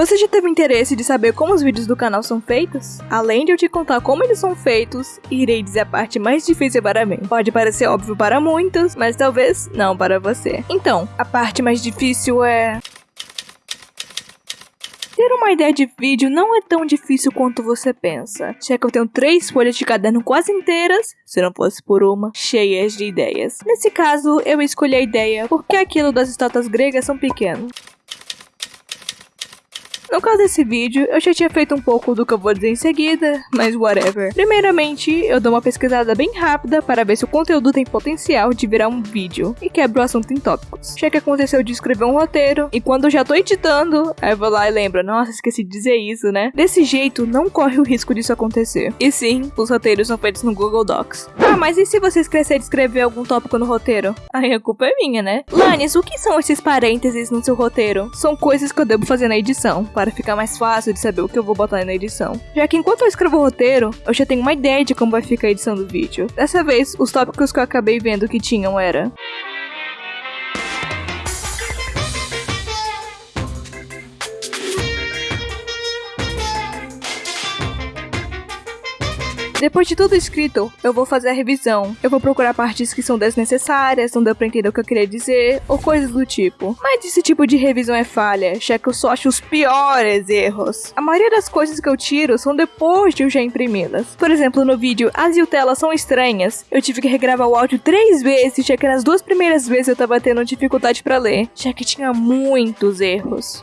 Você já teve interesse de saber como os vídeos do canal são feitos? Além de eu te contar como eles são feitos, irei dizer a parte mais difícil para mim. Pode parecer óbvio para muitos, mas talvez não para você. Então, a parte mais difícil é... Ter uma ideia de vídeo não é tão difícil quanto você pensa. Já que eu tenho três folhas de caderno quase inteiras, se não fosse por uma, cheias de ideias. Nesse caso, eu escolhi a ideia porque aquilo das estátuas gregas são pequenos. No caso desse vídeo, eu já tinha feito um pouco do que eu vou dizer em seguida, mas whatever. Primeiramente, eu dou uma pesquisada bem rápida para ver se o conteúdo tem potencial de virar um vídeo e quebro o assunto em tópicos. Já que aconteceu de escrever um roteiro, e quando eu já tô editando, aí eu vou lá e lembro, nossa, esqueci de dizer isso, né? Desse jeito, não corre o risco disso acontecer. E sim, os roteiros são feitos no Google Docs. Ah, mas e se você esquecer de escrever algum tópico no roteiro? Aí a culpa é minha, né? Lanes, o que são esses parênteses no seu roteiro? São coisas que eu devo fazer na edição para ficar mais fácil de saber o que eu vou botar na edição. Já que enquanto eu escrevo o roteiro, eu já tenho uma ideia de como vai ficar a edição do vídeo. Dessa vez, os tópicos que eu acabei vendo que tinham era Depois de tudo escrito, eu vou fazer a revisão. Eu vou procurar partes que são desnecessárias, não deu pra entender o que eu queria dizer, ou coisas do tipo. Mas esse tipo de revisão é falha, já que eu só acho os piores erros. A maioria das coisas que eu tiro são depois de eu já imprimi-las. Por exemplo, no vídeo As o Tela são estranhas, eu tive que regravar o áudio três vezes, já que nas duas primeiras vezes eu tava tendo dificuldade para ler, já que tinha muitos erros.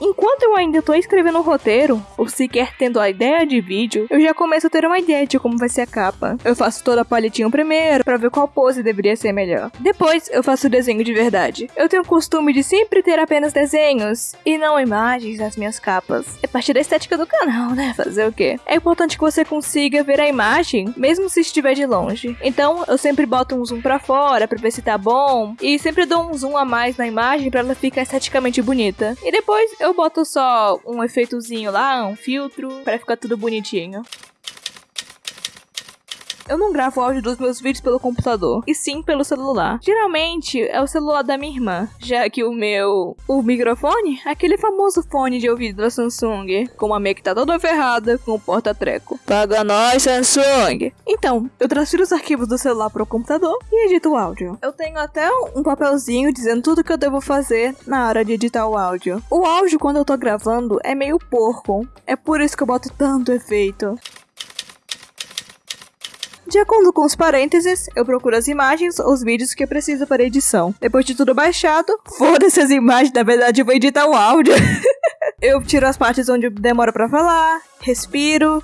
Enquanto eu ainda tô escrevendo o roteiro, ou sequer tendo a ideia de vídeo, eu já começo a ter uma ideia de como vai ser a capa. Eu faço toda a palitinho primeiro, para ver qual pose deveria ser melhor. Depois, eu faço o desenho de verdade. Eu tenho o costume de sempre ter apenas desenhos, e não imagens nas minhas capas. É parte da estética do canal, né? Fazer o quê? É importante que você consiga ver a imagem, mesmo se estiver de longe. Então, eu sempre boto um zoom pra fora, pra ver se tá bom, e sempre dou um zoom a mais na imagem para ela ficar esteticamente bonita. E depois, eu eu boto só um efeitozinho lá, um filtro, para ficar tudo bonitinho. Eu não gravo áudio dos meus vídeos pelo computador, e sim pelo celular. Geralmente é o celular da minha irmã, já que o meu. O microfone, aquele famoso fone de ouvido da Samsung, com uma meia que tá toda ferrada, com o porta-treco. Paga nós, Samsung! Então, eu transfiro os arquivos do celular pro computador e edito o áudio. Eu tenho até um papelzinho dizendo tudo que eu devo fazer na hora de editar o áudio. O áudio, quando eu tô gravando, é meio porco. É por isso que eu boto tanto efeito. De acordo com os parênteses, eu procuro as imagens ou os vídeos que eu preciso para edição. Depois de tudo baixado, foda-se as imagens, na verdade eu vou editar o áudio. eu tiro as partes onde demora para falar, respiro,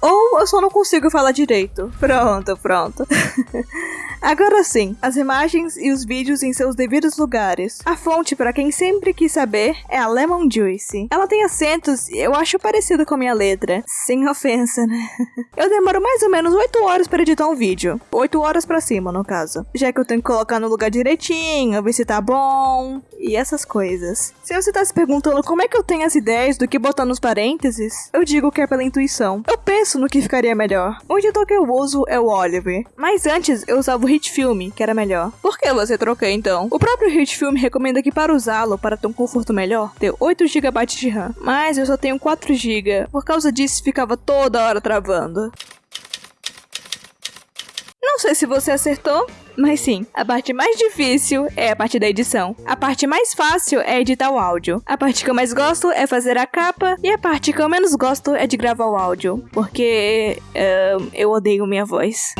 ou eu só não consigo falar direito. Pronto, pronto. Agora sim, as imagens e os vídeos em seus devidos lugares. A fonte, para quem sempre quis saber, é a Lemon Juice. Ela tem acentos, eu acho parecido com a minha letra. Sem ofensa, né? Eu demoro mais ou menos 8 horas para editar um vídeo. 8 horas para cima, no caso. Já que eu tenho que colocar no lugar direitinho, ver se tá bom e essas coisas. Se você tá se perguntando como é que eu tenho as ideias do que botar nos parênteses, eu digo que é pela intuição. Eu penso no que ficaria melhor. O editor que eu uso é o Oliver. Mas antes eu usava o Hit Film, que era melhor. Por que você troquei então? O próprio Hit Film recomenda que para usá-lo para ter um conforto melhor, ter 8 GB de RAM. Mas eu só tenho 4 GB. Por causa disso ficava toda hora travando. Não sei se você acertou, mas sim, a parte mais difícil é a parte da edição. A parte mais fácil é editar o áudio. A parte que eu mais gosto é fazer a capa. E a parte que eu menos gosto é de gravar o áudio. Porque uh, eu odeio minha voz.